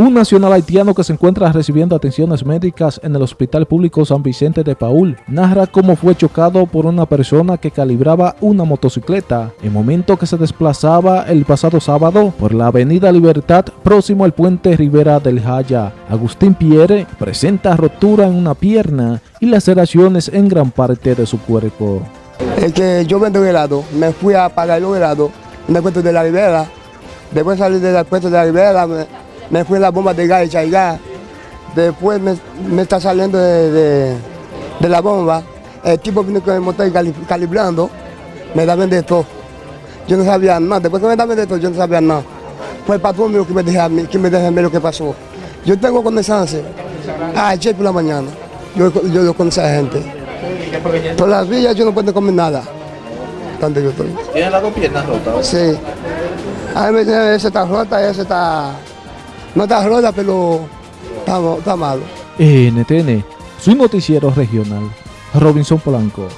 Un nacional haitiano que se encuentra recibiendo atenciones médicas en el Hospital Público San Vicente de Paul narra cómo fue chocado por una persona que calibraba una motocicleta en momento que se desplazaba el pasado sábado por la avenida Libertad próximo al puente Rivera del Jaya. Agustín Pierre presenta rotura en una pierna y laceraciones en gran parte de su cuerpo. Es que yo vendo helado, me fui a pagar los helados en el puesto de la Rivera. Después salí del puesto de la Rivera, me, me fui la bomba de gas y gas. Después me, me está saliendo de, de, de, la bomba. El tipo vino con el motor calibrando, me da de todo. Yo no sabía nada. Después que me daban de todo, yo no sabía nada. Fue el patrón mío que me dejó a mí, que me dejó a mí lo que pasó. Yo tengo condensanza. Ayer por la mañana, yo, yo, yo con esa gente. Por las villas yo no puedo comer nada. Donde yo estoy. ¿Tiene las dos piernas rotas? Sí. A mí esa está rota, esa está no está rota, pero está, está malo. NTN, su noticiero regional, Robinson Polanco.